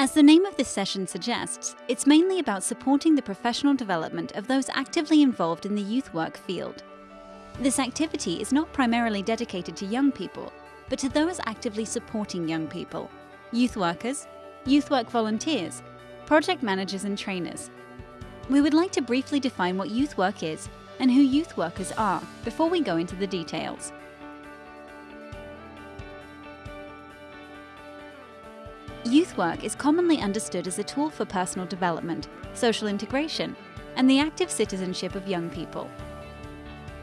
As the name of this session suggests, it's mainly about supporting the professional development of those actively involved in the youth work field. This activity is not primarily dedicated to young people, but to those actively supporting young people, youth workers, youth work volunteers, project managers and trainers. We would like to briefly define what youth work is and who youth workers are before we go into the details. Youth work is commonly understood as a tool for personal development, social integration, and the active citizenship of young people.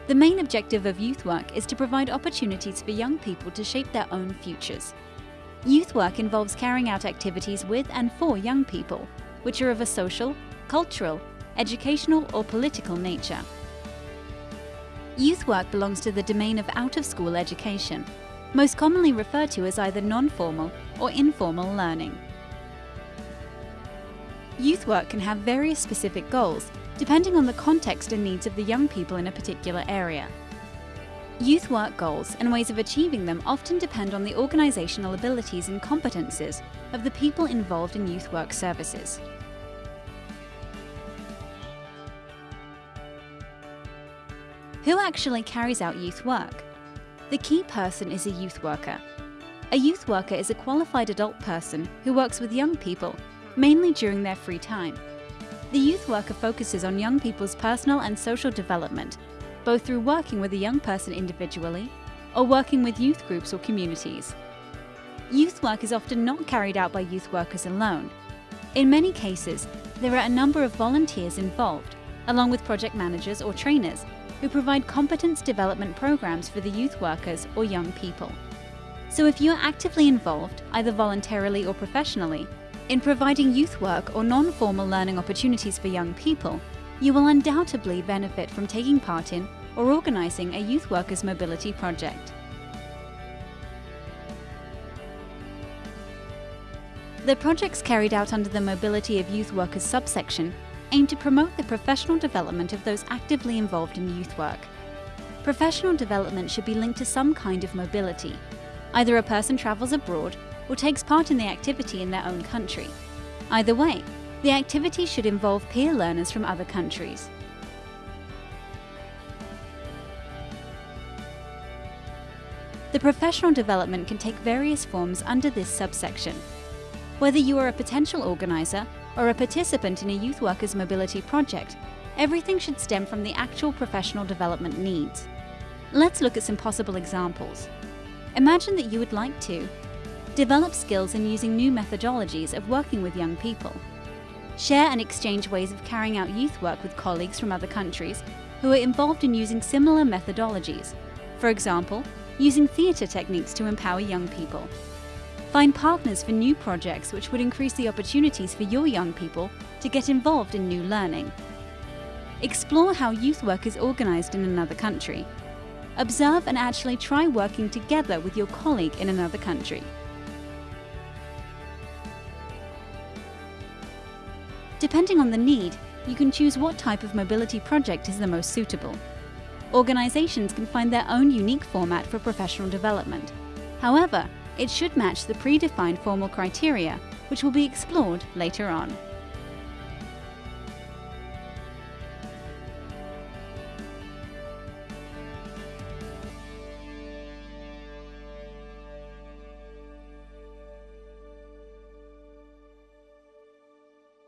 The main objective of youth work is to provide opportunities for young people to shape their own futures. Youth work involves carrying out activities with and for young people, which are of a social, cultural, educational or political nature. Youth work belongs to the domain of out-of-school education, most commonly referred to as either non-formal or informal learning. Youth work can have various specific goals, depending on the context and needs of the young people in a particular area. Youth work goals and ways of achieving them often depend on the organisational abilities and competences of the people involved in youth work services. Who actually carries out youth work? The key person is a youth worker. A youth worker is a qualified adult person who works with young people, mainly during their free time. The youth worker focuses on young people's personal and social development, both through working with a young person individually or working with youth groups or communities. Youth work is often not carried out by youth workers alone. In many cases, there are a number of volunteers involved, along with project managers or trainers who provide competence development programs for the youth workers or young people. So if you are actively involved, either voluntarily or professionally, in providing youth work or non-formal learning opportunities for young people, you will undoubtedly benefit from taking part in or organising a youth workers mobility project. The projects carried out under the Mobility of Youth Workers subsection aim to promote the professional development of those actively involved in youth work. Professional development should be linked to some kind of mobility. Either a person travels abroad or takes part in the activity in their own country. Either way, the activity should involve peer learners from other countries. The professional development can take various forms under this subsection. Whether you are a potential organiser or a participant in a youth workers mobility project, everything should stem from the actual professional development needs. Let's look at some possible examples. Imagine that you would like to develop skills in using new methodologies of working with young people, share and exchange ways of carrying out youth work with colleagues from other countries who are involved in using similar methodologies, for example, using theatre techniques to empower young people, Find partners for new projects which would increase the opportunities for your young people to get involved in new learning. Explore how youth work is organised in another country. Observe and actually try working together with your colleague in another country. Depending on the need, you can choose what type of mobility project is the most suitable. Organisations can find their own unique format for professional development. However, it should match the predefined formal criteria, which will be explored later on.